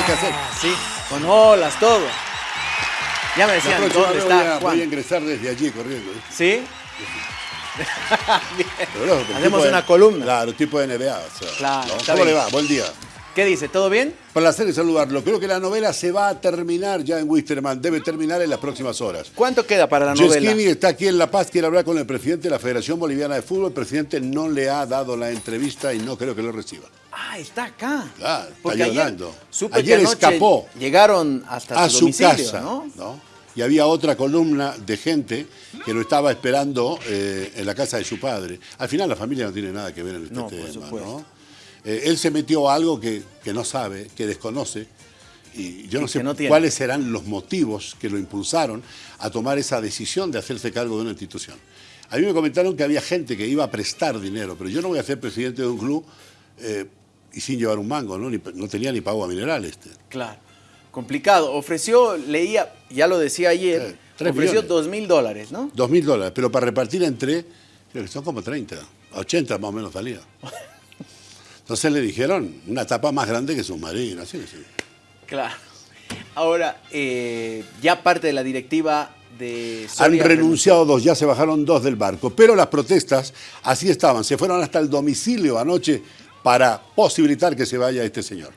hay que hacer. Sí, con olas, todo. Ya me decían, ¿dónde vez voy está a, Juan? voy a ingresar desde allí corriendo. ¿eh? ¿Sí? Bien. Pero Hacemos de- una columna. Claro, tipo de NBA. o sea, Claro, ¿no? está ¿Cómo bien. le va? Buen día. ¿Qué dice? ¿Todo bien? Placer en saludarlo. Creo que la novela se va a terminar ya en Wisterman. Debe terminar en las próximas horas. ¿Cuánto queda para la novela? Yeskini está aquí en La Paz, quiere hablar con el presidente de la Federación Boliviana de Fútbol. El presidente no le ha dado la entrevista y no creo que lo reciba. Ah, está acá. Claro, está ayer, llorando. supe Ayer que escapó Llegaron hasta a su casa. ¿no? ¿no? Y había otra columna de gente que lo estaba esperando eh, en la casa de su padre. Al final la familia no tiene nada que ver en este No, tema. Eh, él se metió a algo que, que no sabe, que desconoce. Y yo no Y sé no cuáles serán los motivos que lo impulsaron a tomar esa decisión de hacerse cargo de una institución. A mí me comentaron que había gente que iba a prestar dinero, pero yo no voy a ser presidente de un club eh, y sin llevar un mango, ¿no? Ni- no tenía ni pago a mineral este. Claro. Complicado. Ofreció, leía, ya lo decía ayer, Sí, ofreció dos mil dólares, ¿no? Dos mil dólares, pero para repartir entre, creo que son como 30, 80 más o menos salía. Entonces le dijeron, una tapa más grande que submarino, así, así. Claro. Ahora, eh, ya parte de la directiva de Han renunciado dos, ya se bajaron dos del barco, pero las protestas así estaban, se fueron hasta el domicilio anoche para posibilitar que se vaya este señor.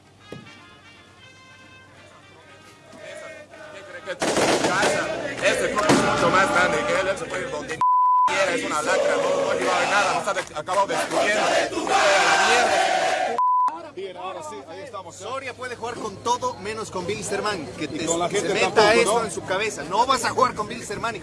Soria puede jugar con todo menos con Bilsterman. Que te, con la se gente meta tampoco, eso ¿no? en su cabeza. No vas a jugar con Bilsterman.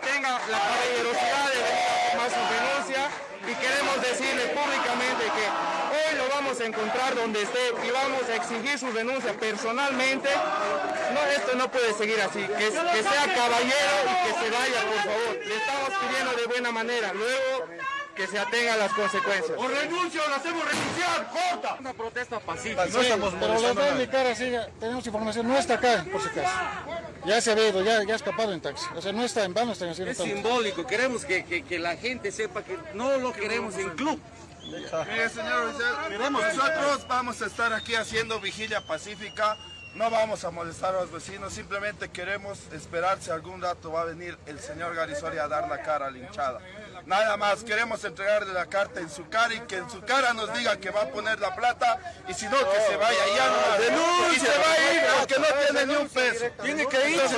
tenga la caballerosidad de venir a tomar su renuncia y queremos decirle públicamente que hoy lo vamos a encontrar donde esté y exigir su renuncia personalmente. No, esto no puede seguir así, que, que sea caballero y que se vaya, por favor. Le estamos pidiendo de buena manera, luego que se atenga a las consecuencias. O renuncio, lo hacemos renunciar, corta. Una protesta pacífica. No estamos Pero les voy a indicar así, tenemos información, no está acá, por si acaso. Ya se ha ido, ya, ya ha escapado en taxi. O sea, no está en vano, están haciendo Es tanto. simbólico, queremos que, que- que la gente sepa que no lo queremos en club. Mire, señor, nosotros vamos a estar aquí haciendo vigilia pacífica, no vamos a molestar a los vecinos, simplemente queremos esperar si algún rato va a venir el señor Garisoria a dar la cara a la hinchada. Nada más, queremos entregarle la carta en su cara y que en su cara nos diga que va a poner la plata y si no, que se vaya ya no Y se va a ir porque no tiene ni un peso. Tiene que irse.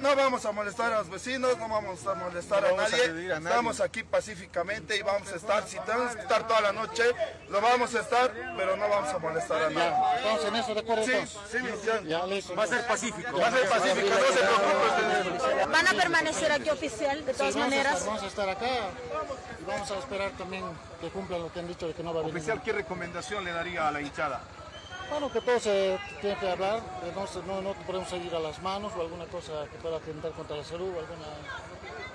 No vamos a molestar a los vecinos, no vamos a molestar a nadie. Estamos aquí pacíficamente y vamos a estar, si tenemos que estar toda la noche, lo vamos a estar, pero no vamos a molestar a nadie. Estamos en eso, ¿de acuerdo? Sí, sí. Va a ser pacífico. Va a ser pacífico, no se preocupe. ¿Van a permanecer aquí oficial de todas Sí, vamos a maneras? estar- Vamos a estar acá y vamos a esperar también que cumplan lo que han dicho de que no va a venir. Oficial, ¿qué recomendación le daría a la hinchada? Bueno, que todos se tienen que hablar, que no, se- no, no podemos seguir a las manos o alguna cosa que pueda atentar contra la salud, alguna,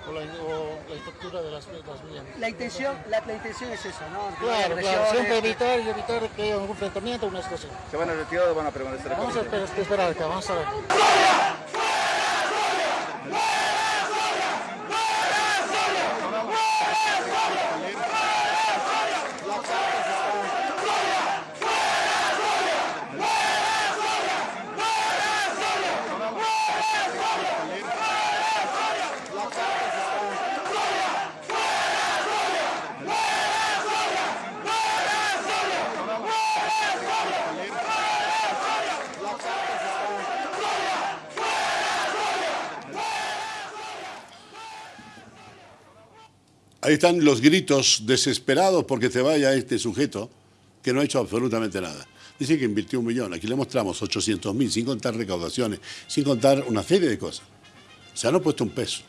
o, la, o la infraestructura de las, de las vías. La intención, la, la intención es eso, ¿no? Claro, claro, siempre evitar y evitar que haya algún enfrentamiento, una situación. ¿Se van a retirar o van a permanecer Vamos a esper- esperar acá, vamos a ver. Ahí están los gritos desesperados porque se vaya este sujeto que no ha hecho absolutamente nada. Dice que invirtió un millón, aquí le mostramos 800 mil, sin contar recaudaciones, sin contar una serie de cosas. O sea, no ha puesto un peso.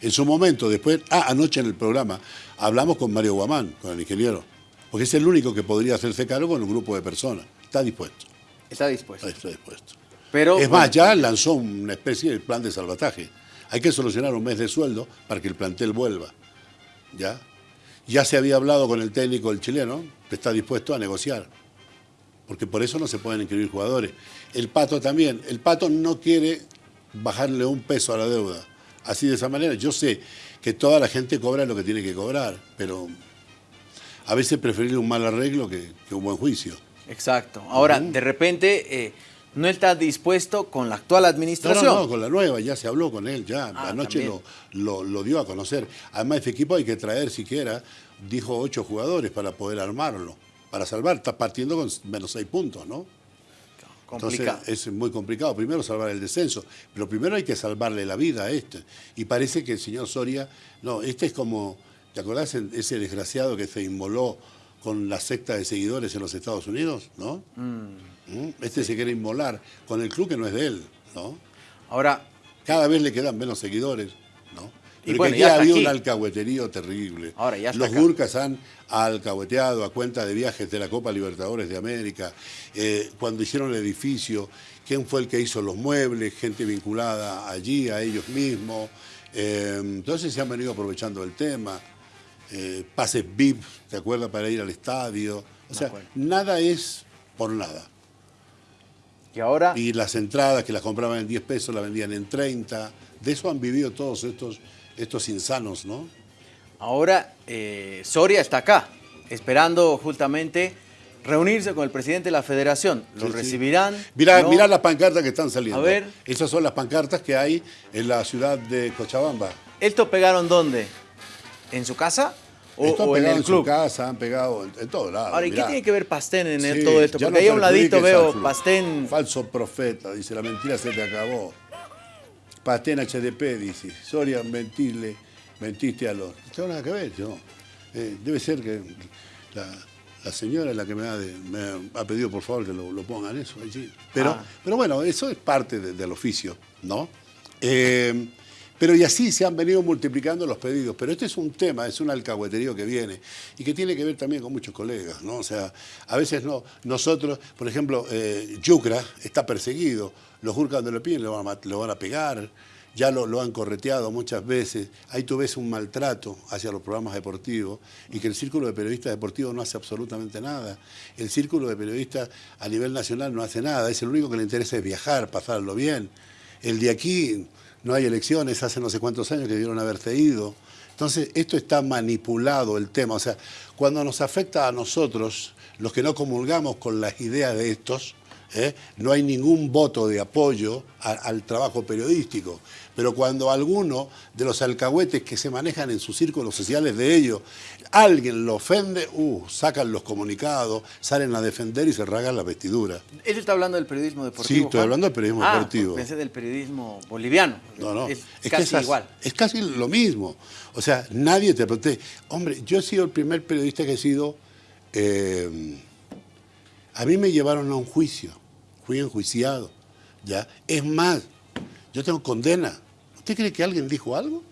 En su momento, después, ah, anoche en el programa, hablamos con Mario Guamán, con el ingeniero, porque es el único que podría hacerse cargo con un grupo de personas. Está dispuesto, Está dispuesto. está dispuesto. Pero, es más, bueno, ya lanzó una especie de plan de salvataje. Hay que solucionar un mes de sueldo para que el plantel vuelva. ¿Ya? Ya se había hablado con el técnico el chileno, que está dispuesto a negociar. Porque por eso no se pueden inscribir jugadores. El Pato también. El Pato no quiere bajarle un peso a la deuda. Así de esa manera. Yo sé que toda la gente cobra lo que tiene que cobrar, pero a veces preferir un mal arreglo que, que un buen juicio. Exacto. Ahora, de repente, eh, no está dispuesto con la actual No, administración. no, no, con la nueva, ya se habló con él, ya. Ah, Anoche lo, lo, lo dio a conocer. Además, este equipo hay que traer siquiera, dijo, ocho jugadores para poder armarlo, para salvar. Está partiendo con menos seis puntos, ¿no? Complicado. Entonces es muy complicado. Primero salvar el descenso, pero primero hay que salvarle la vida a este. Y parece que el señor Soria, no, este es como, ¿te acordás ese desgraciado que se inmoló con la secta de seguidores en los Estados Unidos? ¿No? ¿Mm? Este se quiere inmolar con el club que no es de él, ¿no? Ahora, Cada vez le quedan menos seguidores, ¿no? Y Pero bueno, que ya había aquí. un alcahueterío terrible. Ahora, ya Los. Gurkas han alcahueteado a cuenta de viajes de la Copa Libertadores de América, eh, cuando hicieron el edificio, quién fue el que hizo los muebles, gente vinculada allí, a ellos mismos. Eh, entonces se han venido aprovechando del tema. Eh, pases VIP, ¿te acuerdas? Para ir al estadio. O sea, nada es por nada. y ahora, Y las entradas que las compraban en 10 pesos las vendían en 30. De eso han vivido todos estos, estos insanos, ¿no? ahora eh, Soria está acá, esperando justamente reunirse con el presidente de la federación. Lo Sí, sí. recibirán. Mirá, ¿no? mirá las pancartas que están saliendo. A ver. Esas son las pancartas que hay en la ciudad de Cochabamba. ¿Esto pegaron dónde? ¿En su casa o, Esto han o en el en club? su casa, han pegado en, en todos lados. Ahora, ¿y qué tiene que ver Pastén en Sí, todo esto? Porque no ahí a un ladito veo. Pastén. Falso profeta, dice, la mentira se te acabó. Pastén HDP, dice. Soria, mentirle, mentiste a los... No tengo nada que ver, yo. Eh, debe ser que la, la señora es la que me ha, de- me ha pedido por favor que lo, lo pongan eso allí. Pero, Ah. pero bueno, eso es parte de- del oficio, ¿no? Eh, pero y así se han venido multiplicando los pedidos. Pero este es un tema, es un alcahueterío que viene y que tiene que ver también con muchos colegas, ¿no? O sea, a veces no. Nosotros, por ejemplo, eh, Yucra está perseguido. Los Jurkas cuando piden lo van a, mat- lo van a pegar. Ya lo, lo han correteado muchas veces. Ahí tú ves un maltrato hacia los programas deportivos y que el círculo de periodistas deportivos no hace absolutamente nada. El círculo de periodistas a nivel nacional no hace nada. Es el único que le interesa es viajar, pasarlo bien. El de aquí no hay elecciones, hace no sé cuántos años que debieron haberse ido. Entonces, esto está manipulado el tema. O sea, cuando nos afecta a nosotros, los que no comulgamos con las ideas de estos, ¿eh? no hay ningún voto de apoyo a- al trabajo periodístico. Pero cuando alguno de los alcahuetes que se manejan en sus círculos sociales de ellos, alguien lo ofende, uh, sacan los comunicados, salen a defender y se rasgan la vestidura. ¿Él está hablando del periodismo deportivo? Sí, estoy Juan? hablando del periodismo Ah, deportivo. Pensé del periodismo boliviano. No, no. Es, casi esas- igual. Es casi lo mismo. O sea, nadie te protege. Hombre, yo he sido el primer periodista que he sido. eh, a mí me llevaron a un juicio. Fui enjuiciado. ¿ya? Es más, yo tengo condena. ¿Usted cree que alguien dijo algo?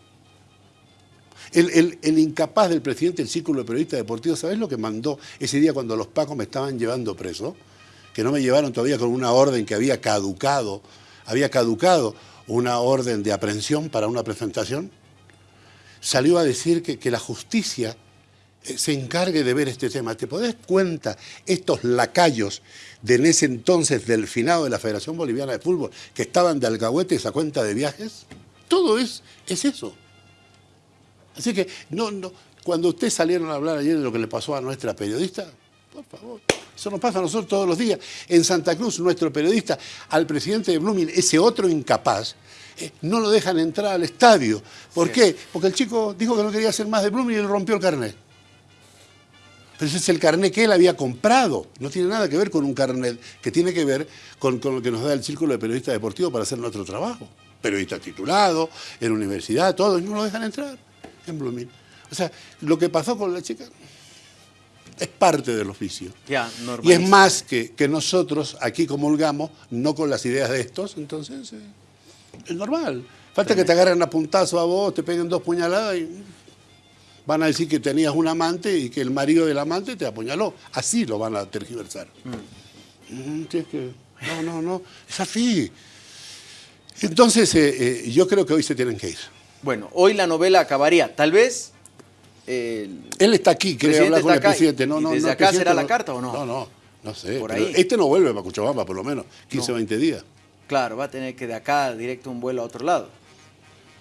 El, incapaz del presidente del Círculo de Periodistas Deportivos, ¿sabes lo que mandó ese día cuando los pacos me estaban llevando preso? Que no me llevaron todavía con una orden que había caducado, había caducado una orden de aprehensión para una presentación. Salió a decir que, la justicia se encargue de ver este tema. ¿Te podés cuenta estos lacayos de en ese entonces del finado de la Federación Boliviana de Fútbol que estaban de alcahuetes a cuenta de viajes? Todo es, es eso. Así que, no, no, cuando ustedes salieron a hablar ayer de lo que le pasó a nuestra periodista, por favor, eso nos pasa a nosotros todos los días. En Santa Cruz, nuestro periodista, al presidente de Blooming, ese otro incapaz, eh, no lo dejan entrar al estadio. ¿Por qué? Porque el chico dijo que no quería hacer más de Blooming y le rompió el carnet. Ese es el carnet que él había comprado. No tiene nada que ver con un carnet que tiene que ver con, con lo que nos da el Círculo de Periodistas Deportivos para hacer nuestro trabajo. Periodista titulado, en universidad, todo, y no lo dejan entrar en Blooming. O sea, lo que pasó con la chica es parte del oficio. Ya, Y es más que, que nosotros aquí comulgamos, no con las ideas de estos, entonces eh, es normal. Falta que te agarren a puntazo a vos, te peguen dos puñaladas y van a decir que tenías un amante y que el marido del amante te apuñaló. Así lo van a tergiversar. Mm, no, no, no, es así. Entonces, eh, eh, yo creo que hoy se tienen que ir. Bueno, hoy la novela acabaría. Tal vez. eh, Él está aquí, quiere hablar con el presidente. No, no, desde no, acá será la carta o no? No, no, no sé. Por ahí. Este no vuelve para Cochabamba, por lo menos 15 o 20 días. claro, va a tener que de acá directo un vuelo a otro lado.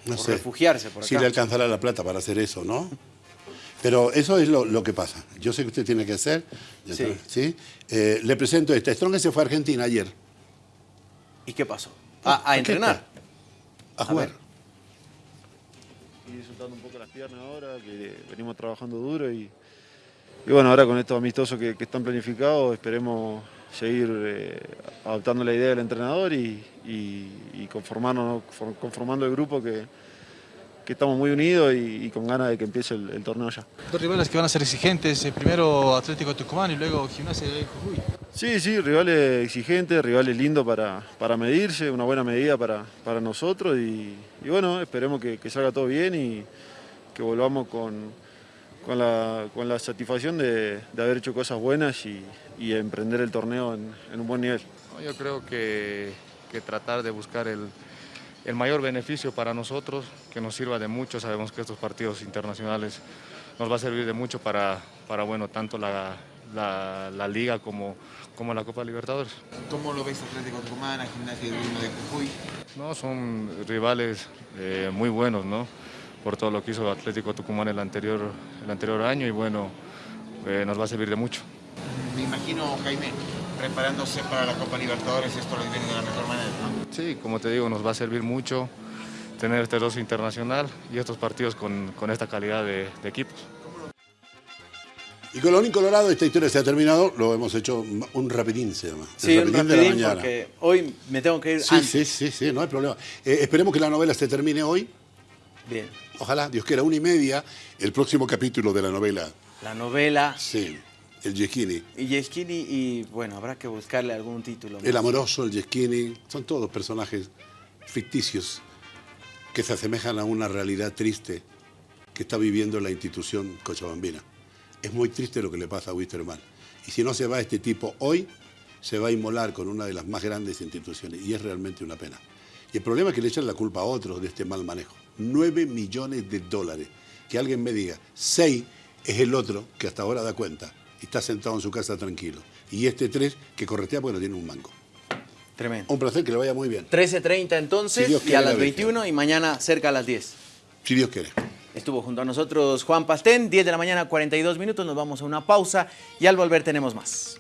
No O sé. refugiarse por Si acá. le alcanzará la plata para hacer eso, ¿no? Pero eso es lo, lo que pasa. Yo sé que usted tiene que hacer. Sí. ¿sí? Eh, le presento esta. Strong se fue a Argentina ayer ¿Y qué pasó? A, a aquí entrenar. a jugar. y disfrutando un poco las piernas ahora, que venimos trabajando duro y, y bueno, ahora con estos amistosos que, que están planificados esperemos seguir eh, adaptando la idea del entrenador y, y- y. For- conformando el grupo que, que estamos muy unidos y, y con ganas de que empiece el, el torneo ya. Dos rivales que van a ser exigentes, eh, primero Atlético Tucumán y luego Gimnasia de Jujuy. Sí, sí, rivales exigentes, rivales lindos para, para medirse, una buena medida para, para nosotros y, y bueno, esperemos que, que salga todo bien y que volvamos con, con, la, con la satisfacción de, de haber hecho cosas buenas y, y emprender el torneo en, en un buen nivel. No, Yo creo que, que tratar de buscar el, el mayor beneficio para nosotros, que nos sirva de mucho. Sabemos que estos partidos internacionales nos va a servir de mucho para, para bueno, tanto la, la- la Liga como, como la Copa Libertadores. ¿Cómo lo ves Atlético Tucumán, a Gimnasia de Grima de Jujuy? No, son rivales eh, muy buenos, ¿no? Por todo lo que hizo Atlético Tucumán el anterior, el anterior año y bueno, eh, nos va a servir de mucho. Me imagino, Jaime, preparándose para la Copa Libertadores, esto lo viene de la mejor manera, ¿no? Sí, como te digo, nos va a servir mucho tener este dos internacional y estos partidos con, con esta calidad de, de equipos. Y Colorín Colorado, esta historia se ha terminado. Lo hemos hecho un rapidín, se llama. El Sí, un rapidín de la rapidín mañana. porque hoy me tengo que ir Sí, antes. sí, sí, sí, no hay problema. Eh, esperemos que la novela se termine hoy. Bien. Ojalá, Dios quiera, una y media, el próximo capítulo de la novela. La novela Sí, el Yesquini. y Yeskini y bueno, habrá que buscarle algún título. El amoroso, el Yesquini, son todos personajes ficticios que se asemejan a una realidad triste que está viviendo la institución cochabambina. Es muy triste lo que le pasa a Wisterman. Y si no se va este tipo hoy, se va a inmolar con una de las más grandes instituciones. Y es realmente una pena. Y el problema es que le echan la culpa a otros de este mal manejo. 9 millones de dólares. Que alguien me diga, 6 es el otro que hasta ahora da cuenta está sentado en su casa tranquilo. Y este 3 que corretea porque no tiene un mango. Tremendo. Un placer, que le vaya muy bien. 13.30 entonces Si y a la las bestia. 21 y mañana cerca a las 10. Si Dios quiere. Estuvo junto a nosotros Juan Pastén, 10 de la mañana, 42 minutos. Nos vamos a una pausa y al volver tenemos más.